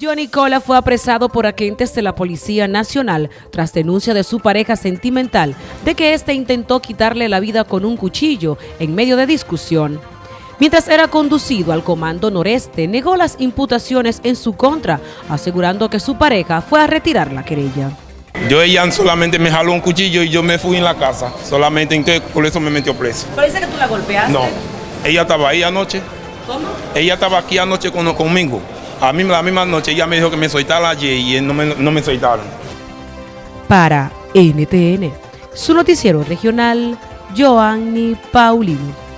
Johnny Cola fue apresado por agentes de la Policía Nacional tras denuncia de su pareja sentimental de que éste intentó quitarle la vida con un cuchillo en medio de discusión. Mientras era conducido al Comando Noreste, negó las imputaciones en su contra, asegurando que su pareja fue a retirar la querella. Yo ella solamente me jaló un cuchillo y yo me fui en la casa, solamente entonces por eso me metió preso. Parece que tú la golpeaste. No, ella estaba ahí anoche. ¿Cómo? Ella estaba aquí anoche con, conmigo. A mí la misma noche ella me dijo que me soltara y él no me, no me soltaron. Para NTN, su noticiero regional, Joanny Paulino.